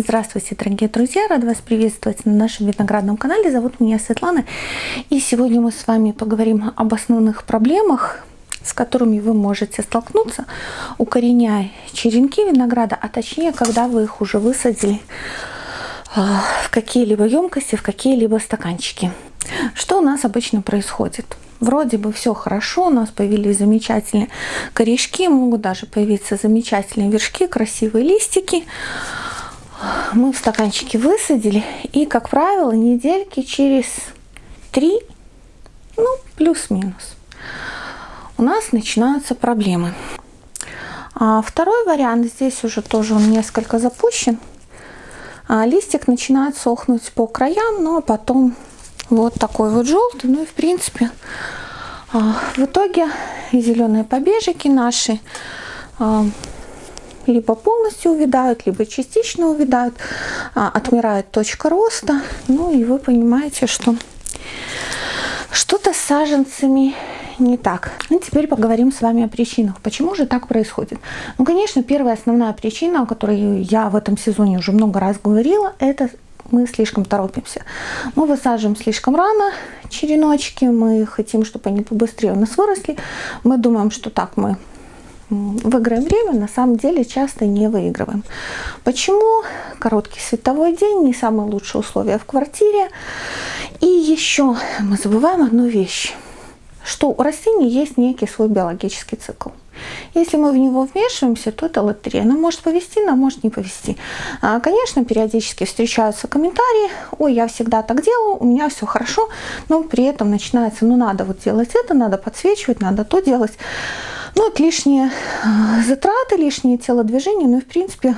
Здравствуйте, дорогие друзья! Рада вас приветствовать на нашем виноградном канале. Зовут меня Светлана. И сегодня мы с вами поговорим об основных проблемах, с которыми вы можете столкнуться, укореняя черенки винограда, а точнее, когда вы их уже высадили а, в какие-либо емкости, в какие-либо стаканчики. Что у нас обычно происходит? Вроде бы все хорошо, у нас появились замечательные корешки, могут даже появиться замечательные вершки, красивые листики мы в стаканчике высадили. И, как правило, недельки через три, ну, плюс-минус, у нас начинаются проблемы. А второй вариант, здесь уже тоже он несколько запущен. А листик начинает сохнуть по краям, но потом вот такой вот желтый. Ну и в принципе, а, в итоге зеленые побежики наши а, либо полностью увядают, либо частично увядают, а, отмирает точка роста. Ну и вы понимаете, что что-то с саженцами не так. Ну, теперь поговорим с вами о причинах. Почему же так происходит? Ну, конечно, первая основная причина, о которой я в этом сезоне уже много раз говорила, это мы слишком торопимся. Мы высаживаем слишком рано череночки, мы хотим, чтобы они побыстрее у нас выросли. Мы думаем, что так мы выиграем время, на самом деле часто не выигрываем. Почему? Короткий световой день, не самые лучшие условия в квартире. И еще мы забываем одну вещь, что у растений есть некий свой биологический цикл. Если мы в него вмешиваемся, то это лотерея. Она может повести, она может не повести. А, конечно, периодически встречаются комментарии, ой, я всегда так делаю, у меня все хорошо, но при этом начинается, ну надо вот делать это, надо подсвечивать, надо то делать. Ну, это лишние а, затраты, лишние телодвижения, ну и в принципе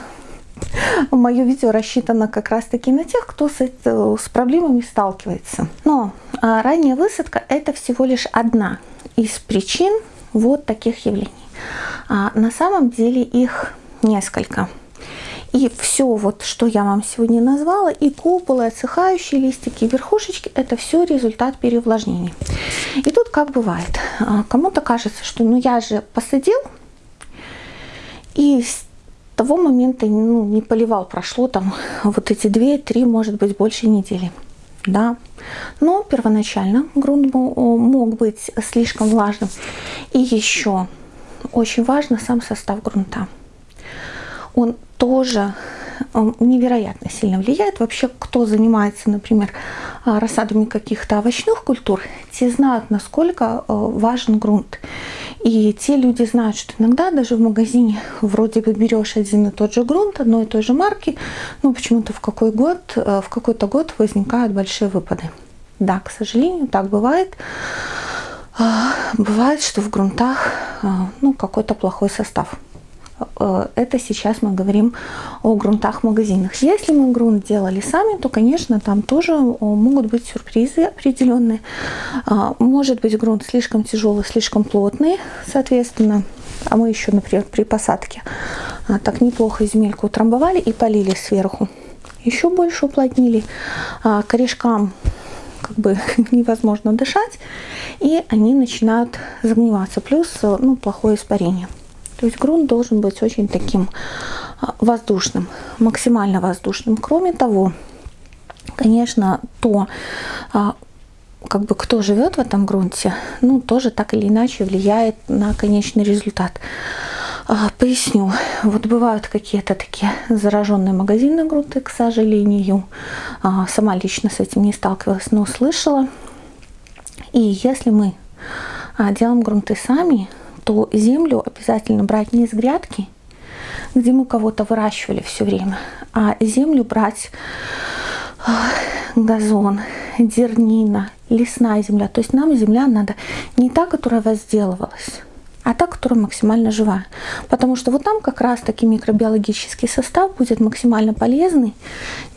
мое видео рассчитано как раз таки на тех, кто с, это, с проблемами сталкивается. Но а, ранняя высадка это всего лишь одна из причин вот таких явлений. А на самом деле их несколько. И все, вот, что я вам сегодня назвала, и куполы, отсыхающие листики, верхушечки, это все результат переувлажнения. И тут как бывает, а, кому-то кажется, что ну я же посадил, и с того момента ну, не поливал, прошло там вот эти две, три, может быть, больше недели. Да, но первоначально грунт мог быть слишком влажным. И еще очень важно сам состав грунта. Он тоже невероятно сильно влияет. Вообще, кто занимается, например, а, рассадами каких-то овощных культур, те знают, насколько э, важен грунт. И те люди знают, что иногда даже в магазине вроде бы берешь один и тот же грунт, одной и той же марки, но почему-то в какой год, э, в какой-то год возникают большие выпады. Да, к сожалению, так бывает. А, бывает, что в грунтах а, ну, какой-то плохой состав. Э, это сейчас мы говорим о грунтах магазинах. Если мы грунт делали сами, то, конечно, там тоже могут быть сюрпризы определенные. А, может быть грунт слишком тяжелый, слишком плотный, соответственно. А мы еще, например, при посадке а, так неплохо земельку утрамбовали и полили сверху. Еще больше уплотнили. А, корешкам как бы невозможно дышать, и они начинают загниваться. Плюс ну, плохое испарение. То есть грунт должен быть очень таким а, воздушным, максимально воздушным. Кроме того, конечно, то, а, как бы кто живет в этом грунте, ну, тоже так или иначе влияет на конечный результат. А, поясню. Вот бывают какие-то такие зараженные магазинные грунты, к сожалению. Сама лично с этим не сталкивалась, но слышала. И если мы делаем грунты сами, то землю обязательно брать не из грядки, где мы кого-то выращивали все время, а землю брать газон, дернина, лесная земля. То есть нам земля надо не та, которая возделывалась, а та, которая максимально живая. Потому что вот там как раз таки микробиологический состав будет максимально полезный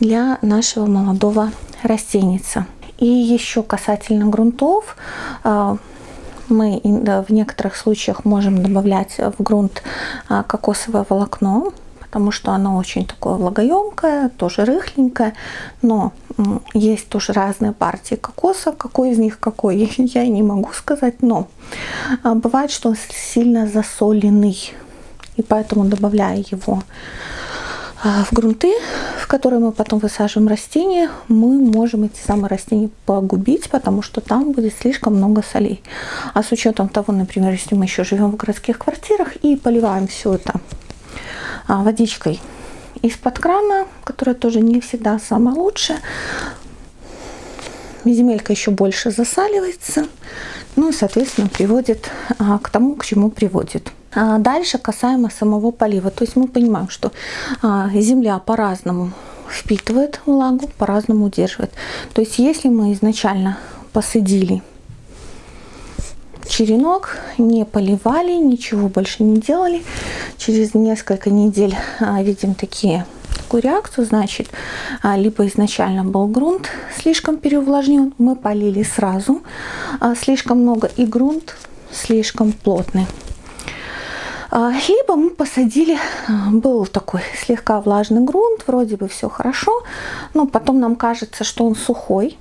для нашего молодого растеница. И еще касательно грунтов, а, мы в некоторых случаях можем добавлять в грунт а, кокосовое волокно, потому что оно очень такое влагоемкое, тоже рыхленькое, но есть тоже разные партии кокоса, какой из них какой, я не могу сказать, но а, бывает, что он сильно засоленный, и поэтому добавляя его в грунты, в которые мы потом высаживаем растения, мы можем эти самые растения погубить, потому что там будет слишком много солей. А с учетом того, например, если мы еще живем в городских квартирах и поливаем все это а, водичкой из-под крана, которая тоже не всегда самая лучшая, земелька еще больше засаливается, ну и, соответственно, приводит а, к тому, к чему приводит. А дальше касаемо самого полива. То есть мы понимаем, что а, земля по-разному впитывает влагу, по-разному удерживает. То есть если мы изначально посадили черенок, не поливали, ничего больше не делали, через несколько недель а, видим такие реакцию, значит, либо изначально был грунт слишком переувлажнен, мы полили сразу слишком много, и грунт слишком плотный. А, либо мы посадили, а, был такой слегка влажный грунт, вроде бы все хорошо, но потом нам кажется, что он сухой,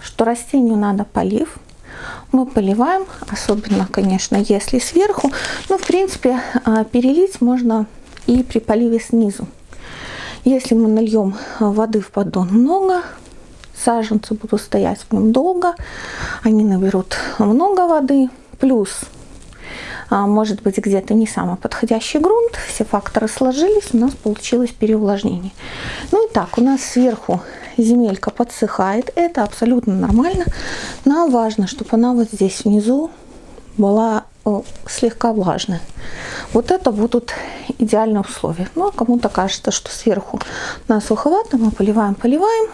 что растению надо полив. Мы поливаем, особенно, конечно, если сверху. Но, в принципе, а, перелить можно и при поливе снизу. Если мы нальем воды в поддон много, саженцы будут стоять в нем долго, они наберут много воды, плюс может быть где-то не самый подходящий грунт, все факторы сложились, у нас получилось переувлажнение. Ну и так, у нас сверху земелька подсыхает, это абсолютно нормально. Нам важно, чтобы она вот здесь внизу была слегка влажная. Вот это будут идеальные условия. Ну, а кому-то кажется, что сверху на суховато, мы поливаем, поливаем.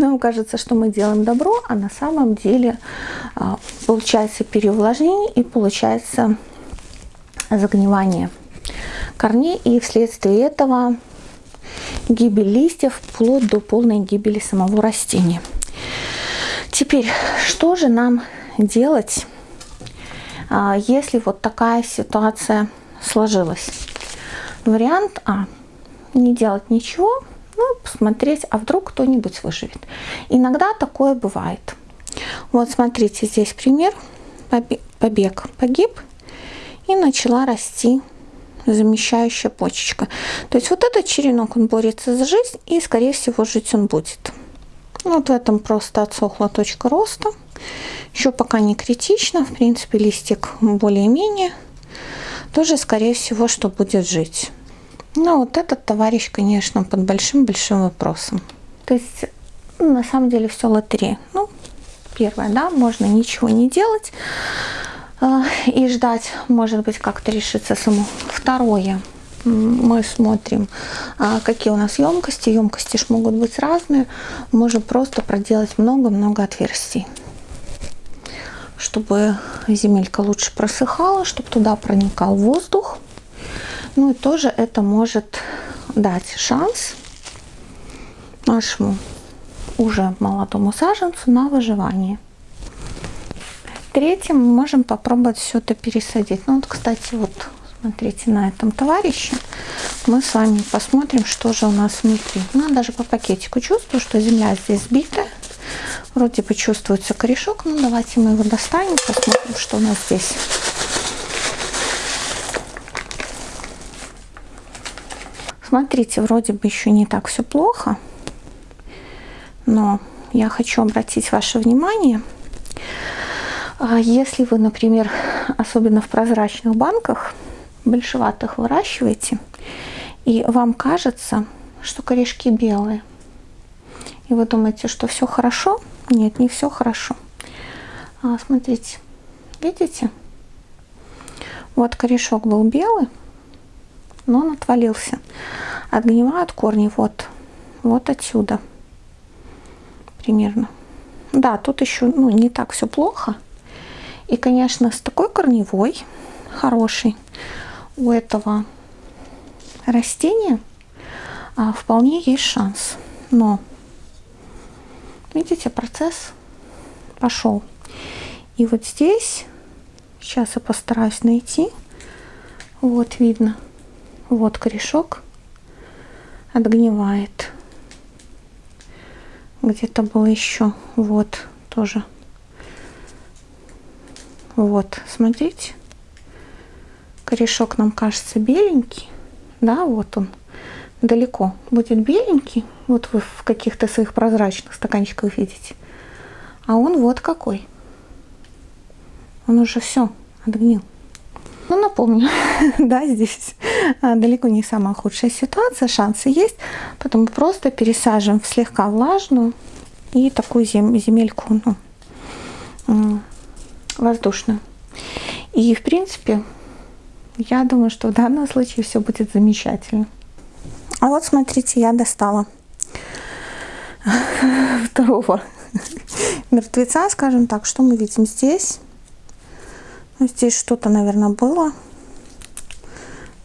Нам кажется, что мы делаем добро, а на самом деле а, получается переувлажнение и получается загнивание корней. И вследствие этого гибель листьев вплоть до полной гибели самого растения. Теперь, что же нам делать, а, если вот такая ситуация сложилась? Вариант А. Не делать ничего, ну, посмотреть, а вдруг кто-нибудь выживет. Иногда такое бывает. Вот смотрите, здесь пример. Побег погиб и начала расти замещающая почечка. То есть вот этот черенок, он борется за жизнь и, скорее всего, жить он будет. Вот в этом просто отсохла точка роста. Еще пока не критично. В принципе, листик более-менее. Тоже, скорее всего, что будет жить. Ну, вот этот товарищ, конечно, под большим-большим вопросом. То есть, ну, на самом деле, все лотерея. Ну, первое, да, можно ничего не делать э, и ждать, может быть, как-то решится само. Второе, мы смотрим, а, какие у нас емкости. Емкости ж могут быть разные. Можем просто проделать много-много отверстий чтобы земелька лучше просыхала, чтобы туда проникал воздух. Ну и тоже это может дать шанс нашему уже молодому саженцу на выживание. Третьим мы можем попробовать все это пересадить. Ну вот, кстати, вот смотрите на этом товарище. Мы с вами посмотрим, что же у нас внутри. Ну, даже по пакетику чувствую, что земля здесь сбитая. Вроде бы чувствуется корешок. Ну, давайте мы его достанем, посмотрим, что у нас здесь. Смотрите, вроде бы еще не так все плохо, но я хочу обратить ваше внимание, а если вы, например, особенно в прозрачных банках, большеватых выращиваете, и вам кажется, что корешки белые, и вы думаете, что все хорошо, нет, не все хорошо. А, смотрите, видите? Вот корешок был белый, но он отвалился. Отгнивают корни вот, вот отсюда примерно. Да, тут еще ну, не так все плохо. И, конечно, с такой корневой, хорошей, у этого растения а, вполне есть шанс. Но, видите, процесс пошел. И вот здесь, сейчас я постараюсь найти, вот видно, вот корешок отгнивает. Где-то было еще. Вот тоже. Вот, смотрите. корешок нам кажется беленький, да, вот он далеко будет беленький, вот вы в каких-то своих прозрачных стаканчиках видите, а он вот какой. Он уже все отгнил. Ну, напомню, да, здесь далеко не самая худшая ситуация, шансы есть, поэтому просто пересаживаем в слегка влажную и такую зем земельку ну, воздушную. И, в принципе, я думаю, что в данном случае все будет замечательно. А вот смотрите, я достала второго мертвеца, скажем так. Что мы видим здесь? Ну, здесь что-то, наверное, было.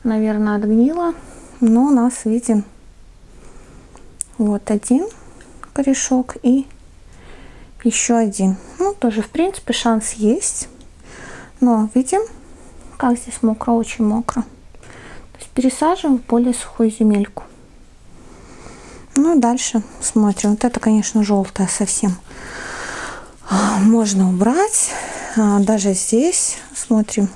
Наверное, отгнило. Но у нас виден вот один корешок и еще один. Ну, тоже, в принципе, шанс есть. Но видим, как здесь мокро, очень мокро. То есть пересаживаем в более сухую земельку. Ну и дальше смотрим. Вот это, конечно, желтая совсем. А, можно убрать. А, даже здесь смотрим.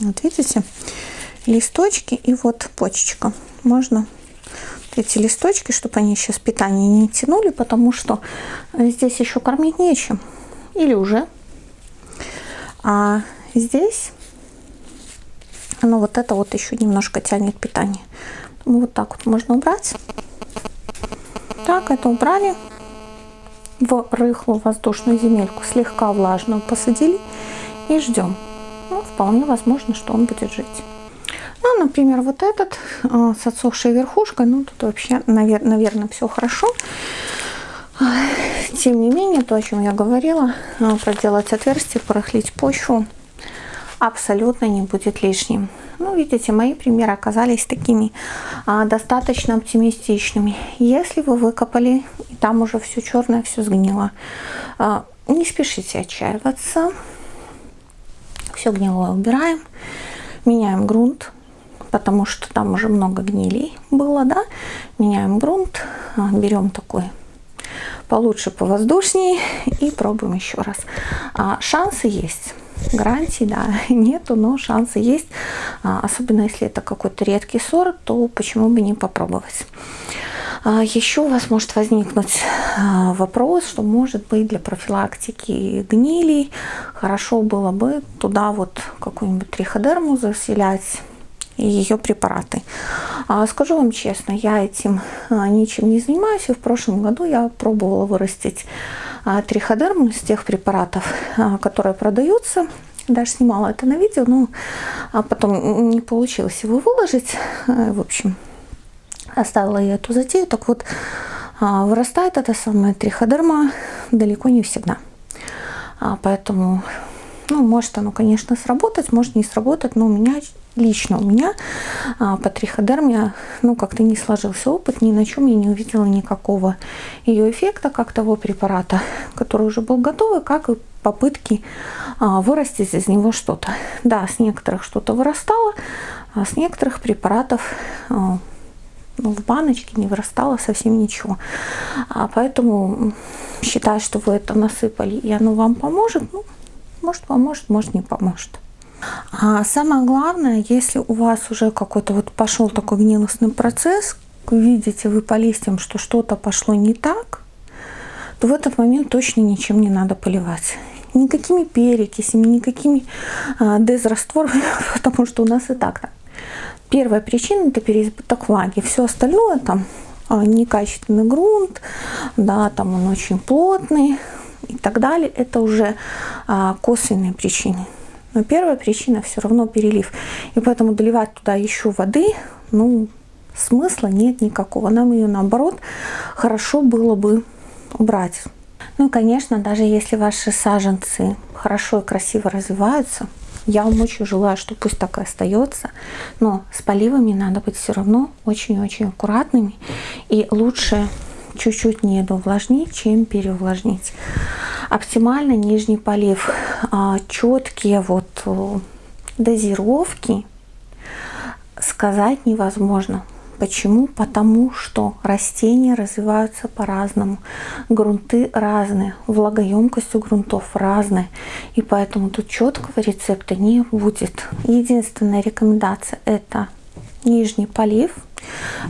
Вот видите, листочки и вот почечка. Можно эти листочки, чтобы они сейчас питание не тянули, потому что здесь еще кормить нечем. Или уже. А здесь, ну вот это вот еще немножко тянет питание. Вот так вот можно убрать. Так, это убрали в рыхлую воздушную земельку, слегка влажную посадили и ждем. Ну, вполне возможно, что он будет жить. Ну, например, вот этот э, с отсохшей верхушкой, ну, тут вообще, навер наверное, все хорошо. Тем не менее, то, о чем я говорила, э, проделать отверстие, порыхлить почву абсолютно не будет лишним. Ну, видите, мои примеры оказались такими а, достаточно оптимистичными. Если вы выкопали, и там уже все черное, все сгнило, а, не спешите отчаиваться. Все гнилое убираем, меняем грунт, потому что там уже много гнилей было, да. Меняем грунт, а, берем такой получше, повоздушнее и пробуем еще раз. А, шансы есть гарантий, да, нету, но шансы есть. А, особенно если это какой-то редкий сорт, то почему бы не попробовать. А, еще у вас может возникнуть а, вопрос, что может быть для профилактики гнилей хорошо было бы туда вот какую-нибудь триходерму заселять и ее препараты. Скажу вам честно, я этим ничем не занимаюсь, и в прошлом году я пробовала вырастить триходерм из тех препаратов, которые продаются. Даже снимала это на видео, но а потом не получилось его выложить. Э, в общем, оставила я эту затею. Так вот, вырастает эта самая триходерма далеко не всегда. Поэтому, ну, может оно, конечно, сработать, может не сработать, но у меня лично у меня а, по триходерме ну как-то не сложился опыт, ни на чем я не увидела никакого ее эффекта, как того препарата, который уже был готовый, как и попытки а, вырастить из него что-то. Да, с некоторых что-то вырастало, а с некоторых препаратов а, в баночке не вырастало совсем ничего. А поэтому считаю, что вы это насыпали, и оно вам поможет. Ну, может поможет, может не поможет. А самое главное, если у вас уже какой-то вот пошел такой гнилостный процесс, видите вы по листьям, что что-то пошло не так, то в этот момент точно ничем не надо поливать. Никакими перекисями, никакими а, дезрастворами, потому что у нас и так так. Первая причина это переизбыток влаги. Все остальное там а, некачественный грунт, да, там он очень плотный и так далее. Это уже а, косвенные причины. Но первая причина все равно перелив. И поэтому доливать туда еще воды, ну, смысла нет никакого. Нам ее, наоборот, хорошо было бы убрать. Ну и, конечно, даже если ваши саженцы хорошо и красиво развиваются, я вам очень желаю, что пусть так и остается, но с поливами надо быть все равно очень-очень аккуратными и лучше чуть-чуть не увлажнить, чем переувлажнить оптимально нижний полив. А, четкие вот э, дозировки сказать невозможно. Почему? Потому что растения развиваются по-разному, грунты разные, влагоемкость у грунтов разная, и поэтому тут четкого рецепта не будет. Единственная рекомендация это нижний полив.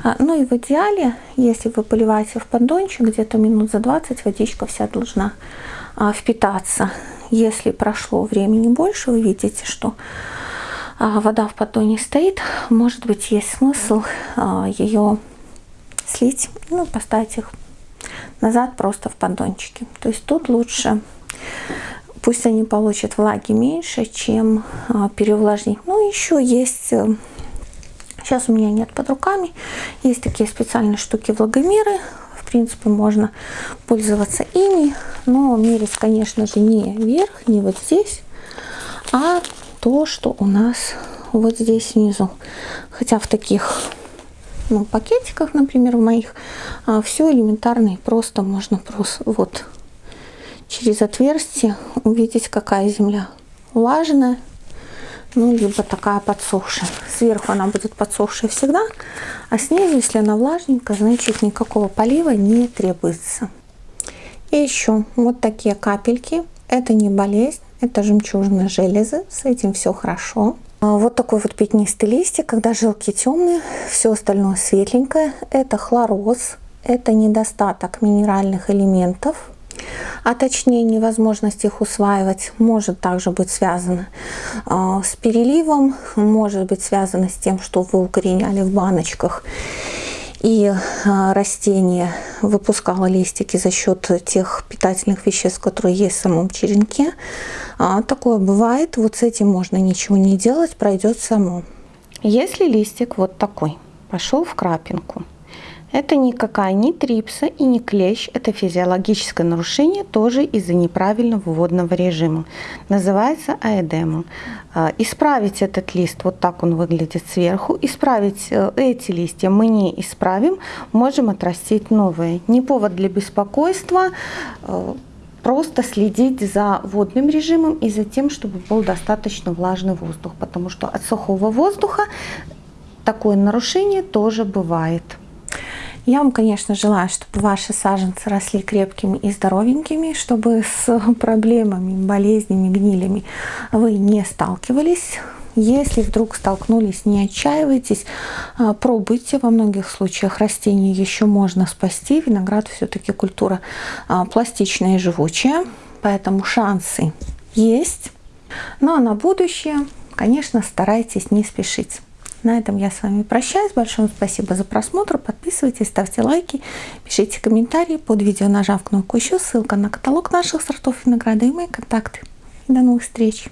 А, ну и в идеале, если вы поливаете в поддончик, где-то минут за 20 водичка вся должна а, впитаться. Если прошло времени больше, вы видите, что вода в поддоне стоит, может быть, есть смысл а, ее слить, ну, поставить их назад просто в поддончики. То есть тут лучше, пусть они получат влаги меньше, чем а, переувлажнить. Ну, еще есть, сейчас у меня нет под руками, есть такие специальные штуки влагомеры, в принципе, можно пользоваться ими, но мерить, конечно же, не вверх, не вот здесь, а то, что у нас вот здесь внизу. Хотя в таких ну, пакетиках, например, в моих, а, все элементарно и просто можно просто вот через отверстие увидеть, какая земля влажная, ну, либо такая подсохшая. Сверху она будет подсохшая всегда, а снизу, если она влажненькая, значит никакого полива не требуется. И еще вот такие капельки. Это не болезнь, это жемчужные железы, с этим все хорошо. А, вот такой вот пятнистый листик, когда жилки темные, все остальное светленькое. Это хлороз, это недостаток минеральных элементов, а точнее невозможность их усваивать может также быть связано а, с переливом, может быть связано с тем, что вы укореняли в баночках и а, растение выпускало листики за счет тех питательных веществ, которые есть в самом черенке. А, такое бывает, вот с этим можно ничего не делать, пройдет само. Если листик вот такой, пошел в крапинку, это никакая не трипса и не клещ, это физиологическое нарушение тоже из-за неправильного водного режима. Называется аэдемом. А, исправить этот лист, вот так он выглядит сверху, исправить э, эти листья мы не исправим, можем отрастить новые. Не повод для беспокойства, э, просто следить за водным режимом и за тем, чтобы был достаточно влажный воздух, потому что от сухого воздуха такое нарушение тоже бывает. Я вам, конечно, желаю, чтобы ваши саженцы росли крепкими и здоровенькими, чтобы с проблемами, болезнями, гнилями вы не сталкивались. Если вдруг столкнулись, не отчаивайтесь, а, пробуйте. Во многих случаях растения еще можно спасти. Виноград все-таки культура а, пластичная и живучая, поэтому шансы есть. Ну а на будущее, конечно, старайтесь не спешить. На этом я с вами прощаюсь. Большое спасибо за просмотр. Подписывайтесь, ставьте лайки, пишите комментарии под видео, нажав кнопку еще. Ссылка на каталог наших сортов винограда и мои контакты. До новых встреч!